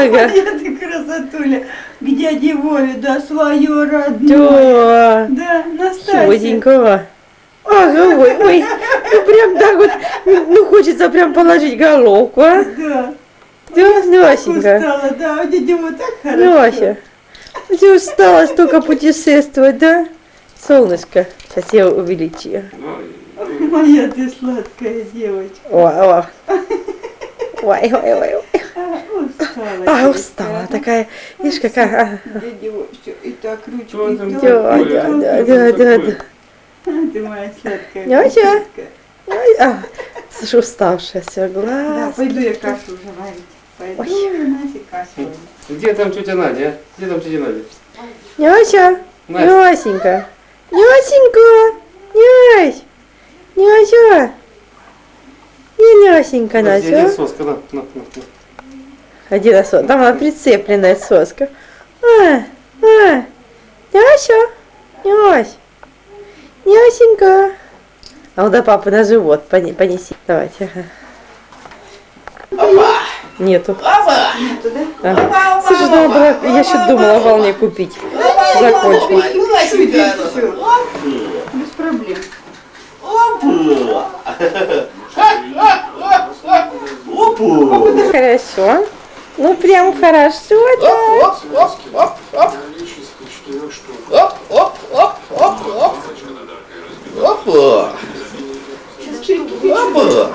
Ага. Я ты красотуля. К дяде Вове, да, свое родное. Да. Да, Настасья. Чуденького. Ага, ой, ой. Ну прям так вот, ну хочется прям положить головку, а? Да. Да, Насенька. Устала, да, у дяди Вовы так хорошо. Нася, ты устала столько путешествовать, да? Солнышко, сейчас я увеличу. Моя ты сладкая девочка. Ой. Ой, ой, ой, ой. А, устала. А, такая. Видишь, какая. а. Дядя и так ручки. Да, да, да, да, да, да. А, Ты моя сладкая. Ой, а, слушай, уставшая все, Да, глаз. пойду я кашу уже варить. Пойду Ой. я Насе кашу. Где там тетя Надя? а? Где там тетя Надя? Няся. Нясенька, Нясенька, Нясь, Няся. Не Нясенька, Настя. соска? На, на, на. Один раз, вот, там она прицепленная соска. А, а, Няся, Нясь, Нясенька. А вот до папы на живот поне- понеси. Давайте. ага. Нету. Нету, да? А. Слушай, надо было, я еще думала волне купить. Всё. Без проблем. Хорошо. Ну прям хорошо, да. Опа! Опа!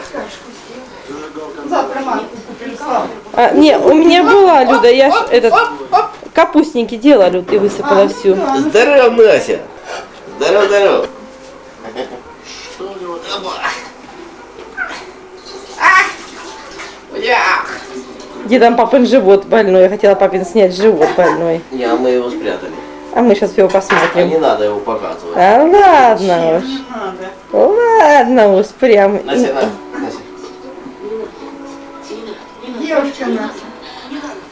Завтра манку купим славу. А, не, у меня была, Люда, я ж этот капустники делала, Люд, и высыпала всю. Здорово, Нася! Здорово, здорово! Где там папин живот больной? Я хотела папин снять живот больной. Не, а мы его спрятали. А мы сейчас его А не посмотрим. надо его показывать. А ладно уж. Не надо. Ладно уж, прям. Нася, на, Нася. Девушка наша.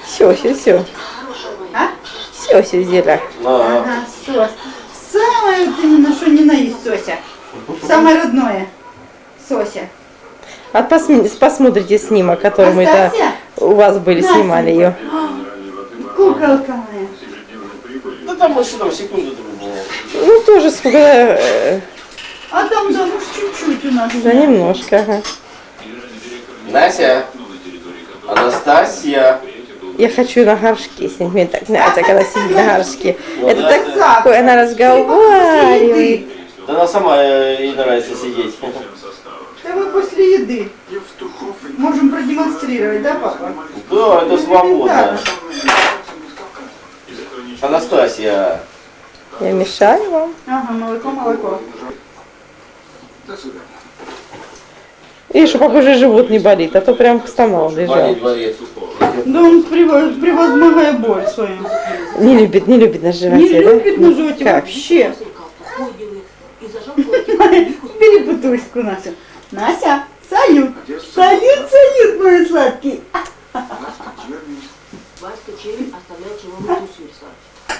Все, все, все. А? Все, все. На. Ага, сос. Самое вот именно, что не наесть, Сося. Самое родное. Сося. А посм- посмотрите снимок, который мы это? У вас были, снимали ее. Куколка моя. Да там что там секунду было. Ну, тоже сколько, э, А там, да, ну чуть-чуть у нас. да немножко, ага. Нася! Анастасия! Я хочу на горшке с ней. Мне так нравится, когда сидит на горшке. Ну Это да. такое, она разговаривает. Да она сама э, ей нравится сидеть. Да мы после еды. Можем продемонстрировать, да, папа? Да, это свободно. Да. Анастасия! Я мешаю вам. Ага, молоко, молоко. И что папа уже живот не болит, а то прям стонал, лежал. Болит, болит. Да он прево- превозмогая боль свою. Не любит, не любит на животе, Не да? любит на животе Как? вообще. Бери бутылочку Настя. Настя, салют. Салют, салют, мой сладкий. Васька Черень оставляет человеку тусуется.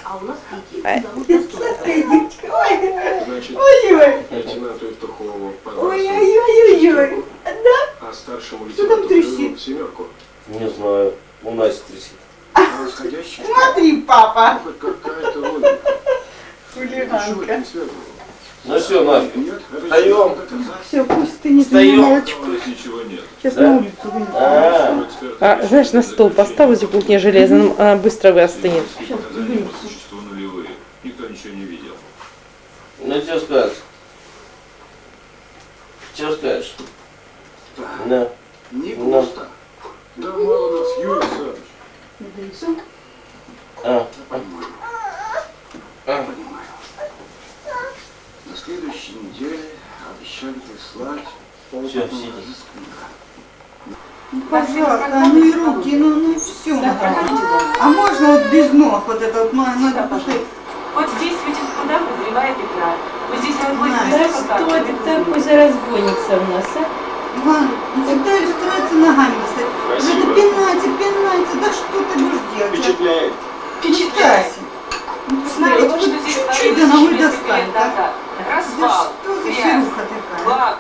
А у нас Настойка. сладкая девочка. Ой, Значит, ой, ой. лейтенанту Евтухову Ой, ой, ой, ой. Да? А старшему лейтенанту семерку. Не знаю. У Наси трясет. А расходящий Смотри, папа. хоть какая-то логика. Хулиганка. Не. Ну все, это Встаем. не. Все, пусть ты не Встаем. нет. Сейчас Да? на улицу вынесу. А, А, знаешь, на стол поставь возле кухни железным, она быстро выстынет. Сейчас вынесу. Никто ничего не видел. ну что скажешь? Что скажешь? Да. Не Да. пусто. Да мало нас, Юрий Александрович. А, а. Следующей неделе обещали прислать разыскника. Ну, пожалуйста, ну и руки, ну, ну все. А можно вот без ног, вот это вот, надо, поставить. Вот здесь видите, куда подозревая Петра. Вот здесь будет Да, без контакта. такой за разбойница у нас, а? Иван, ну всегда иллюстрация ногами. Спасибо. Надо пинайте, пинайте, да что ты будешь делать? Впечатляет. Впечатляйся. Ну, Знаете, вот что вот чуть-чуть 400 достань, лет да? назад? Да Развал, что за грязь, фируха такая? бак,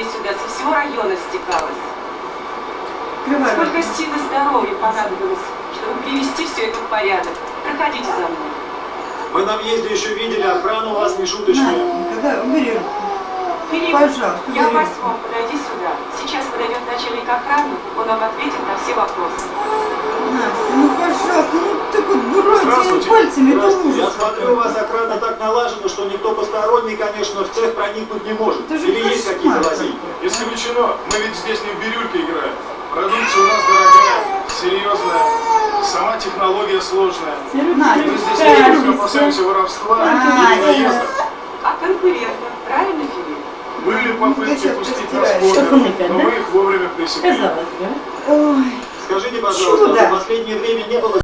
отребье сюда, со всего района стекалось. Открывай Сколько сил и здоровья понадобилось, чтобы привести все это в порядок. Проходите за мной. Мы на въезде еще видели, охрана у вас не На, шуточная. когда руку. Филипп, Пожалуйста, я убери. восьмом, подойди сюда. Сейчас подойдет начальник охраны, он вам ответит на все вопросы. Настя, ну пожалуйста, Здравствуйте. пальцами, это Здравствуйте. Я смотрю, у вас охрана так налажена, что никто посторонний, конечно, в цех проникнуть не может. Это же Или есть какие-то лазейки? Исключено. Мы ведь здесь не в бирюльке играем. Продукция у нас дорогая, серьезная. Сама технология сложная. Мы здесь не опасаемся воровства или наезда. А конкурентно, правильно, Филипп? Были попытки сейчас пустить нас но мы их вовремя пресекли. Казалось бы. Ой. Скажите, пожалуйста, в последнее время не было